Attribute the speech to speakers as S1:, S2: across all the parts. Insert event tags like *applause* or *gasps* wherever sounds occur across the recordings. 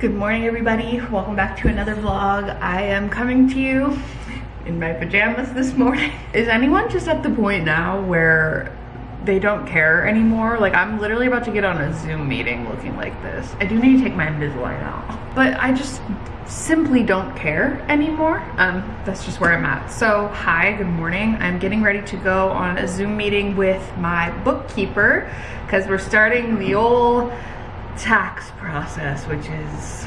S1: Good morning everybody, welcome back to another vlog. I am coming to you in my pajamas this morning. *laughs* Is anyone just at the point now where they don't care anymore? Like I'm literally about to get on a Zoom meeting looking like this. I do need to take my Invisalign out, but I just simply don't care anymore. Um, that's just where I'm at. So hi, good morning. I'm getting ready to go on a Zoom meeting with my bookkeeper because we're starting the old tax process, which is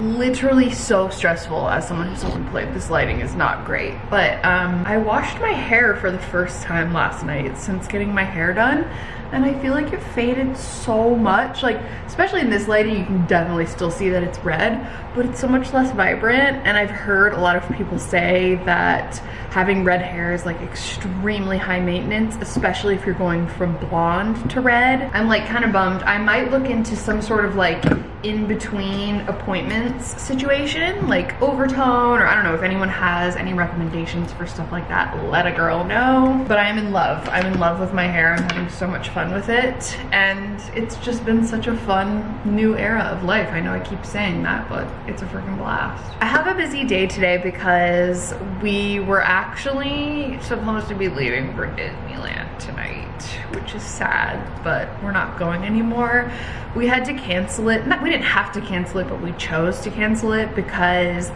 S1: literally so stressful as someone who's self-employed. This lighting is not great. But um, I washed my hair for the first time last night since getting my hair done and I feel like it faded so much like especially in this lighting you can definitely still see that it's red but it's so much less vibrant. And I've heard a lot of people say that having red hair is like extremely high maintenance especially if you're going from blonde to red. I'm like kind of bummed. I might look into some sort of like in between appointments situation like overtone or I don't know if anyone has any recommendations for stuff like that let a girl know. But I am in love. I'm in love with my hair. I'm having so much fun with it and it's just been such a fun new era of life. I know I keep saying that but it's a freaking blast. I have a busy day today because we were actually supposed to be leaving for Disneyland tonight which is sad but we're not going anymore. We had to cancel it. Not we didn't have to cancel it but we chose to cancel it because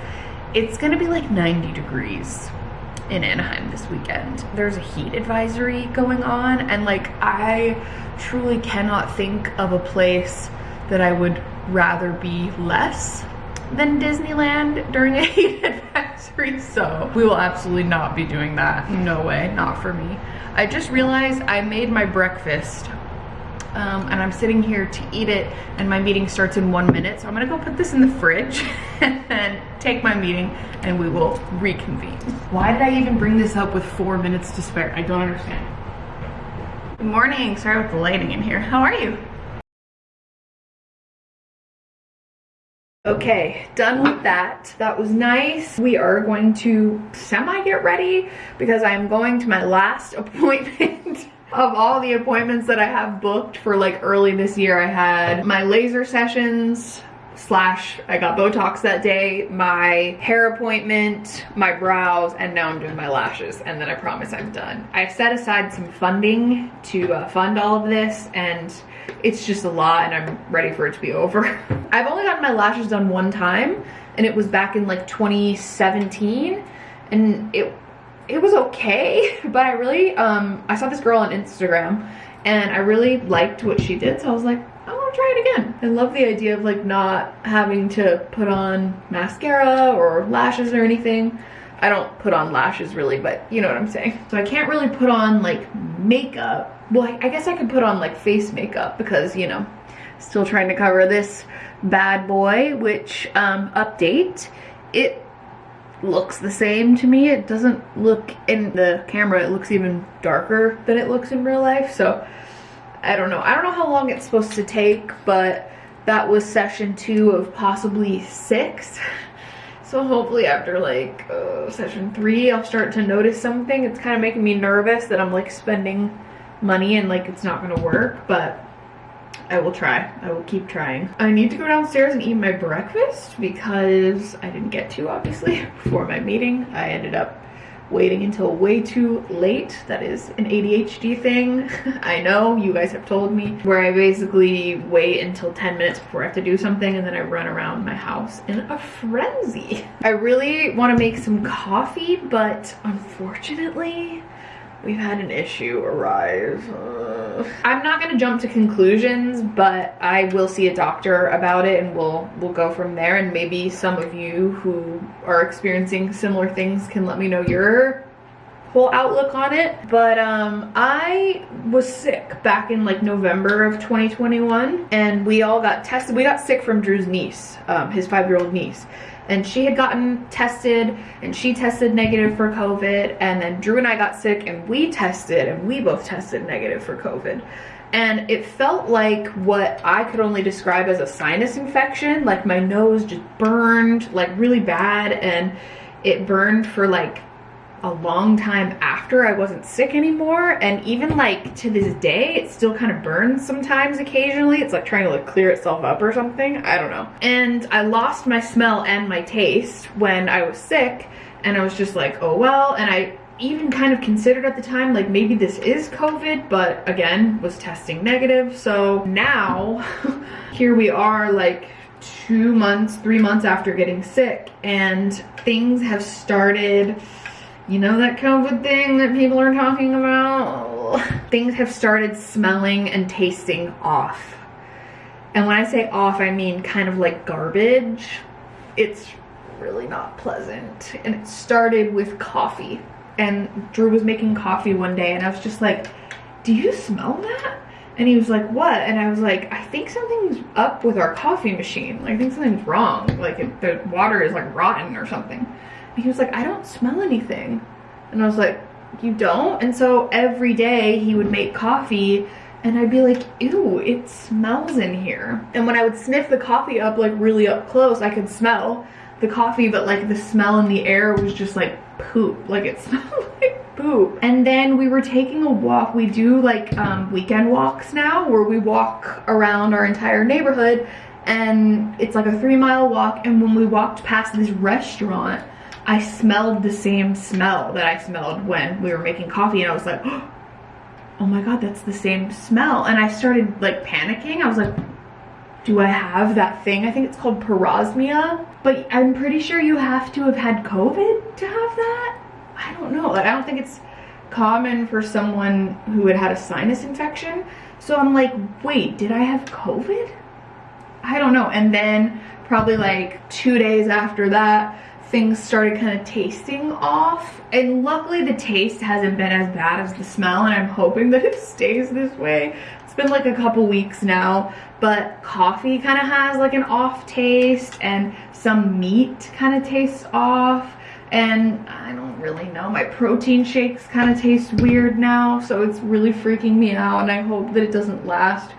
S1: it's gonna be like 90 degrees in Anaheim this weekend. There's a heat advisory going on and like I truly cannot think of a place that I would rather be less than Disneyland during a *laughs* heat advisory so we will absolutely not be doing that no way not for me I just realized I made my breakfast um, and I'm sitting here to eat it and my meeting starts in one minute. So I'm gonna go put this in the fridge *laughs* and take my meeting and we will reconvene. Why did I even bring this up with four minutes to spare? I don't understand. Good morning, sorry about the lighting in here. How are you? Okay, done with that. That was nice. We are going to semi get ready because I'm going to my last *laughs* appointment of all the appointments that I have booked for like early this year, I had my laser sessions, slash I got Botox that day, my hair appointment, my brows, and now I'm doing my lashes and then I promise I'm done. I set aside some funding to uh, fund all of this and it's just a lot and I'm ready for it to be over. *laughs* I've only gotten my lashes done one time and it was back in like 2017 and it it was okay, *laughs* but I really, um, I saw this girl on Instagram and I really liked what she did. So I was like, I want to try it again. I love the idea of like not having to put on mascara or lashes or anything. I don't put on lashes really, but you know what I'm saying. So I can't really put on like makeup. Well, I, guess I could put on like face makeup because, you know, still trying to cover this bad boy, which um, update. It looks the same to me. It doesn't look in the camera, it looks even darker than it looks in real life. So I don't know. I don't know how long it's supposed to take, but that was session two of possibly six. *laughs* So hopefully after like uh, session three, I'll start to notice something. It's kind of making me nervous that I'm like spending money and like it's not gonna work, but I will try. I will keep trying. I need to go downstairs and eat my breakfast because I didn't get to, obviously, *laughs* before my meeting. I ended up waiting until way too late. That is an ADHD thing. *laughs* I know, you guys have told me, where I basically wait until 10 minutes before I have to do something and then I run around my house in a frenzy. *laughs* I really want to make some coffee, but unfortunately, we've had an issue arise. Uh, I'm not gonna jump to conclusions, but I will see a doctor about it and we'll we'll go from there. And maybe some of you who are experiencing similar things can let me know your whole outlook on it. But um, I was sick back in like November of 2021 and we all got tested. We got sick from Drew's niece, um, his five-year-old niece and she had gotten tested and she tested negative for COVID and then Drew and I got sick and we tested and we both tested negative for COVID. And it felt like what I could only describe as a sinus infection, like my nose just burned like really bad and it burned for like a long time after I wasn't sick anymore. And even like to this day, it still kind of burns sometimes occasionally. It's like trying to like clear itself up or something. I don't know. And I lost my smell and my taste when I was sick. And I was just like, oh well. And I even kind of considered at the time like maybe this is COVID, but again, was testing negative. So now *laughs* here we are like two months, three months after getting sick and things have started, you know that COVID thing that people are talking about? Things have started smelling and tasting off. And when I say off, I mean kind of like garbage. It's really not pleasant. And it started with coffee. And Drew was making coffee one day and I was just like, do you smell that? And he was like, what? And I was like, I think something's up with our coffee machine. Like, I think something's wrong. Like, it, the water is like rotten or something. He was like, I don't smell anything. And I was like, you don't? And so every day he would make coffee and I'd be like, ew, it smells in here. And when I would sniff the coffee up like really up close, I could smell the coffee, but like the smell in the air was just like poop. Like it *laughs* smelled like poop. And then we were taking a walk. We do like um, weekend walks now where we walk around our entire neighborhood and it's like a three mile walk. And when we walked past this restaurant, I smelled the same smell that I smelled when we were making coffee and I was like, *gasps* oh my God, that's the same smell. And I started like panicking. I was like, do I have that thing? I think it's called parosmia, but I'm pretty sure you have to have had COVID to have that. I don't know, like I don't think it's common for someone who had had a sinus infection. So I'm like, wait, did I have COVID? I don't know. And then probably like two days after that, things started kind of tasting off. And luckily the taste hasn't been as bad as the smell and I'm hoping that *laughs* it stays this way. It's been like a couple weeks now, but coffee kind of has like an off taste and some meat kind of tastes off and I don't really know. My protein shakes kind of taste weird now, so it's really freaking me out and I hope that it doesn't last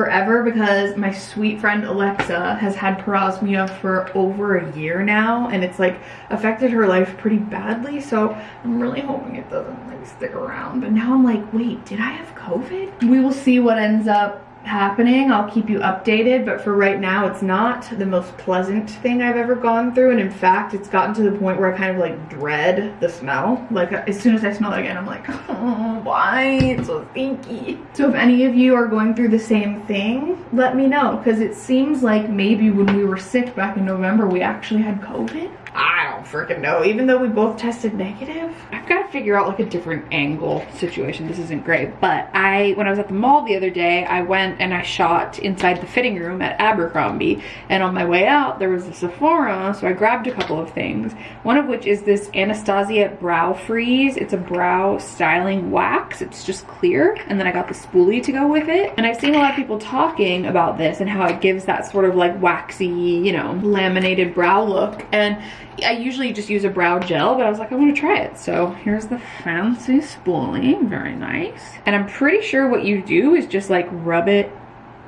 S1: forever because my sweet friend Alexa has had parosmia for over a year now and it's like affected her life pretty badly so I'm really hoping it doesn't like stick around but now I'm like wait did I have COVID? We will see what ends up happening i'll keep you updated but for right now it's not the most pleasant thing i've ever gone through and in fact it's gotten to the point where i kind of like dread the smell. Like as soon as i smell it again i'm like oh, *laughs* why? It's so stinky. So if any of you are going through the same thing let me know because it seems like maybe when we were sick back in november we actually had covid freaking know. Even though we both tested negative, I've got to figure out like a different angle situation. This isn't great, but I, when I was at the mall the other day, I went and I shot inside the fitting room at Abercrombie. And on my way out, there was a Sephora, so I grabbed a couple of things. One of which is this Anastasia Brow Freeze. It's a brow styling wax. It's just clear. And then I got the spoolie to go with it. And I've seen a lot of people talking about this and how it gives that sort of like waxy, you know, laminated brow look. And I usually just use a brow gel, but I was like, I want to try it. So here's the fancy spoolie, very nice. And I'm pretty sure what you do is just like rub it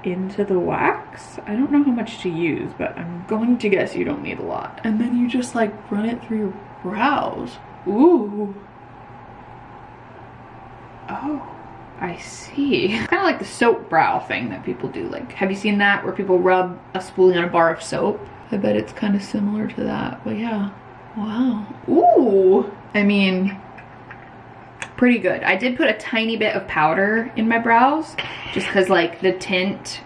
S1: into the wax. I don't know how much to use, but I'm going to guess you don't need a lot. And then you just like run it through your brows. Ooh. Oh. I see. kind of like the soap brow thing that people do. Like, have you seen that where people rub a spoolie on a bar of soap? I bet it's kind of similar to that, but yeah. Wow. Ooh. I mean, pretty good. I did put a tiny bit of powder in my brows just because like the tint,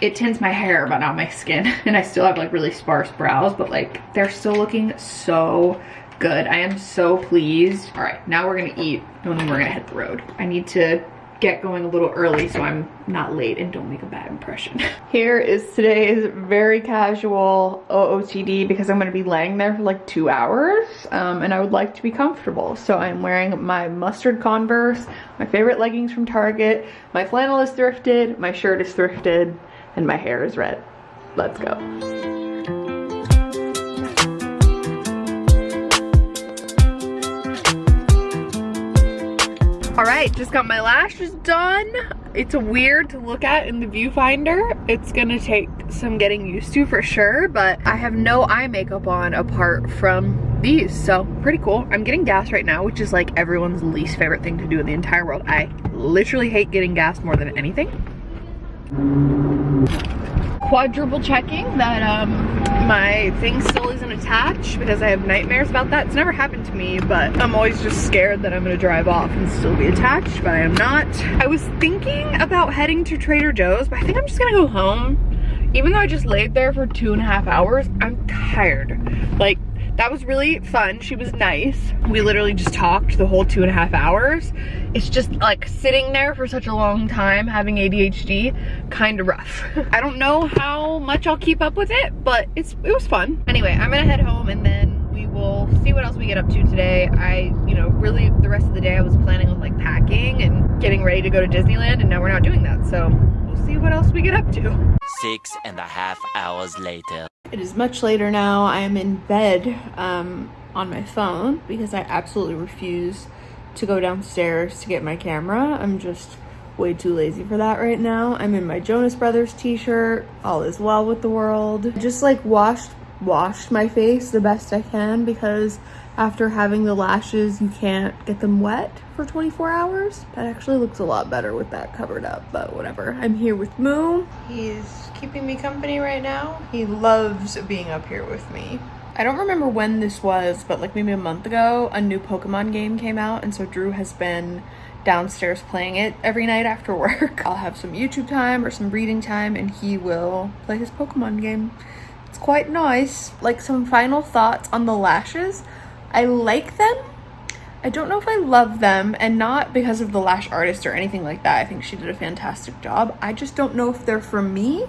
S1: it tints my hair but not my skin. *laughs* And I still have like really sparse brows, but like they're still looking so good. I am so pleased. All right, now we're gonna eat and then we're gonna hit the road. I need to get going a little early so I'm not late and don't make a bad impression. *laughs* Here is today's very casual OOTD because I'm going to be laying there for like two hours um, and I would like to be comfortable. So I'm wearing my mustard Converse, my favorite leggings from Target, my flannel is thrifted, my shirt is thrifted, and my hair is red. Let's go. All right, just got my lashes done. It's a weird to look at in the viewfinder. It's gonna take some getting used to for sure, but I have no eye makeup on apart from these, so pretty cool. I'm getting gas right now, which is like everyone's least favorite thing to do in the entire world. I literally hate getting gas more than anything. Quadruple checking that um, my thing still isn't attached because I have nightmares about that. It's never happened to me, but I'm always just scared that I'm gonna drive off and still be attached, but I am not. I was thinking about heading to Trader Joe's, but I think I'm just gonna go home. Even though I just laid there for two and a half hours, I'm tired. Like, that was really fun. She was nice. We literally just talked the whole two and a half hours. It's just like sitting there for such a long time having ADHD, kind of rough. *laughs* I don't know how much I'll keep up with it, but it's it was fun. Anyway, I'm gonna head home and then we will see what else we get up to today. I, you know, really the rest of the day I was planning on like packing and getting ready to go to Disneyland and now we're not doing that. So we'll see what else we get up to.
S2: Six and a half hours later.
S1: It is much later now. I am in bed um, on my phone because I absolutely refuse to go downstairs to get my camera. I'm just way too lazy for that right now. I'm in my Jonas Brothers t-shirt. All is well with the world. Just like washed washed my face the best I can because after having the lashes you can't get them wet for 24 hours. That actually looks a lot better with that covered up, but whatever. I'm here with Moo. He's keeping me company right now. He loves being up here with me. I don't remember when this was, but like maybe a month ago, a new Pokemon game came out, and so Drew has been downstairs playing it every night after *laughs* work. I'll have some YouTube time or some reading time, and he will play his Pokemon game. It's quite nice. Like some final thoughts on the lashes. I like them. I don't know if I love them, and not because of the lash artist or anything like that. I think she did a fantastic job. I just don't know if they're for me.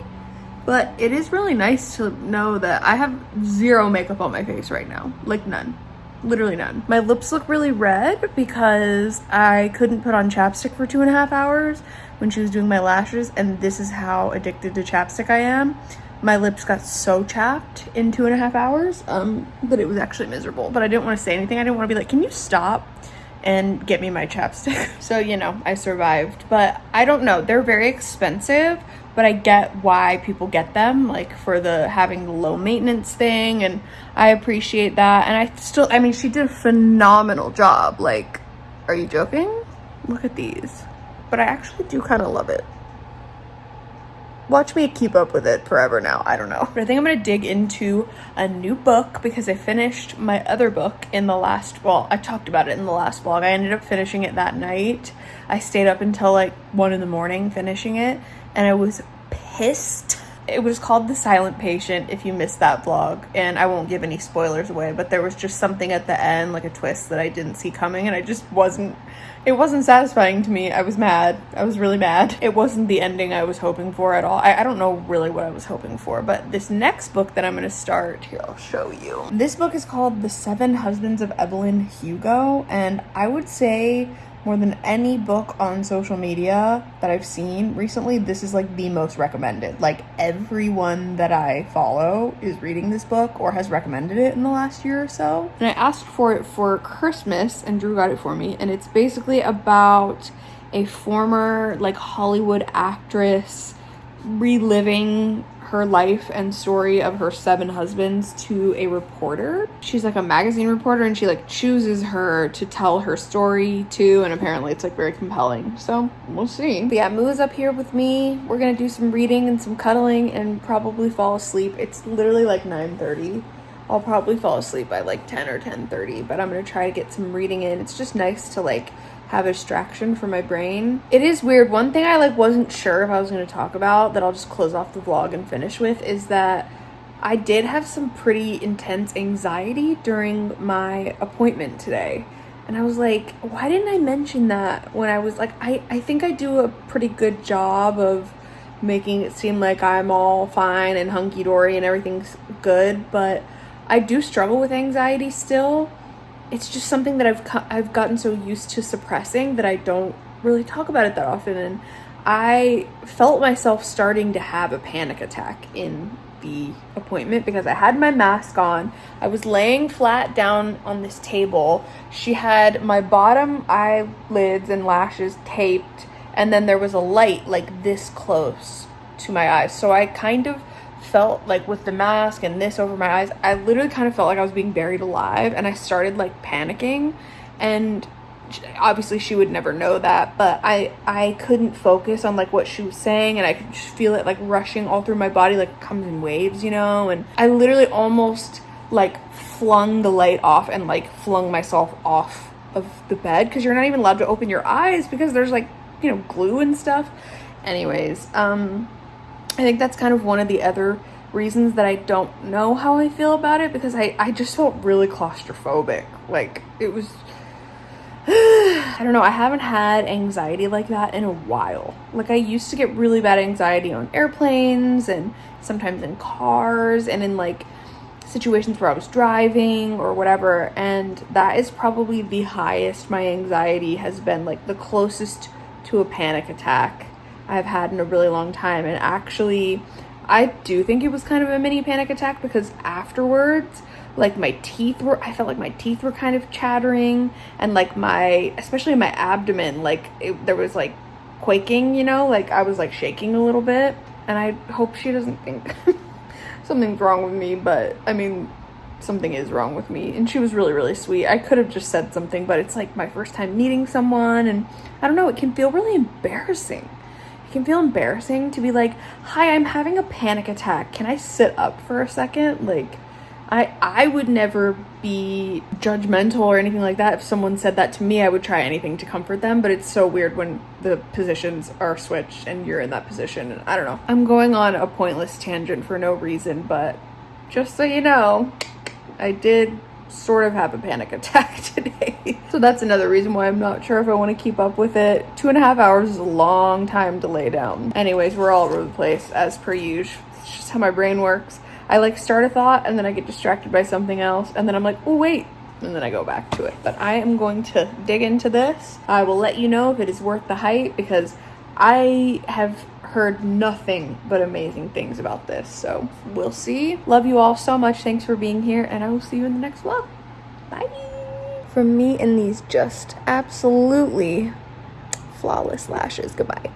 S1: But it is really nice to know that I have zero makeup on my face right now. Like none. Literally none. My lips look really red because I couldn't put on chapstick for two and a half hours when she was doing my lashes and this is how addicted to chapstick I am. My lips got so chapped in two and a half hours um, that it was actually miserable. But I didn't want to say anything. I didn't want to be like, can you stop? and get me my chapstick. *laughs* So, you know, I survived. But I don't know. They're very expensive, but I get why people get them, like for the having the low maintenance thing. And I appreciate that. And I still, I mean, she did a phenomenal job. Like, are you joking? Look at these. But I actually do kind of love it watch me keep up with it forever now. I don't know. But I think I'm gonna dig into a new book because I finished my other book in the last, well, I talked about it in the last vlog. I ended up finishing it that night. I stayed up until like one in the morning finishing it and I was pissed. It was called The Silent Patient if you missed that vlog and I won't give any spoilers away, but there was just something at the end, like a twist that I didn't see coming and I just wasn't it wasn't satisfying to me. I was mad. I was really mad. It wasn't the ending I was hoping for at all. I, I don't know really what I was hoping for, but this next book that I'm going to start, here, I'll show you. This book is called The Seven Husbands of Evelyn Hugo, and I would say more than any book on social media that I've seen recently, this is like the most recommended. Like everyone that I follow is reading this book or has recommended it in the last year or so. And I asked for it for Christmas and Drew got it for me. And it's basically about a former like Hollywood actress reliving her life and story of her seven husbands to a reporter. She's like a magazine reporter and she like chooses her to tell her story to and apparently it's like very compelling. So we'll see. But yeah, Moo is up here with me. We're gonna do some reading and some cuddling and probably fall asleep. It's literally like 9.30. I'll probably fall asleep by like 10 or 10.30 but I'm gonna try to get some reading in. It's just nice to like have a distraction for my brain. It is weird. One thing I like wasn't sure if I was going to talk about that I'll just close off the vlog and finish with is that I did have some pretty intense anxiety during my appointment today. And I was like, why didn't I mention that when I was like, I, I think I do a pretty good job of making it seem like I'm all fine and hunky dory and everything's good, but I do struggle with anxiety still it's just something that I've I've gotten so used to suppressing that I don't really talk about it that often and I felt myself starting to have a panic attack in the appointment because I had my mask on. I was laying flat down on this table. She had my bottom eyelids and lashes taped and then there was a light like this close to my eyes. So I kind of felt like with the mask and this over my eyes, I literally kind of felt like I was being buried alive and I started like panicking and obviously she would never know that but i i couldn't focus on like what she was saying and i could just feel it like rushing all through my body like comes in waves you know and i literally almost like flung the light off and like flung myself off of the bed because you're not even allowed to open your eyes because there's like you know glue and stuff. Anyways um i think that's kind of one of the other reasons that i don't know how i feel about it because i i just felt really claustrophobic like it was *sighs* I don't know, I haven't had anxiety like that in a while. Like I used to get really bad anxiety on airplanes and sometimes in cars and in like situations where I was driving or whatever and that is probably the highest my anxiety has been like the closest to a panic attack I've had in a really long time. And actually I do think it was kind of a mini panic attack because afterwards like my teeth were i felt like my teeth were kind of chattering and like my especially my abdomen like it, there was like quaking you know? Like i was like shaking a little bit. And i hope she doesn't think *laughs* something's wrong with me but i mean something is wrong with me. And she was really really sweet. I could have just said something but it's like my first time meeting someone and i don't know it can feel really embarrassing it can feel embarrassing to be like hi i'm having a panic attack can i sit up for a second like I I would never be judgmental or anything like that. If someone said that to me, I would try anything to comfort them, but it's so weird when the positions are switched and you're in that position. And I don't know. I'm going on a pointless tangent for no reason, but just so you know, I did sort of have a panic attack *laughs* today. so that's another reason why I'm not sure if I want to keep up with it. Two and a half hours is a long time to lay down. Anyways, we're all over the place as per usual. It's just how my brain works. I like start a thought and then I get distracted by something else and then I'm like, oh wait, and then I go back to it. But I am going to dig into this. I will let you know if it is worth the hype because I have heard nothing but amazing things about this. So we'll see. Love you all so much. Thanks for being here and I will see you in the next vlog. Bye. From me and these just absolutely flawless lashes. Goodbye.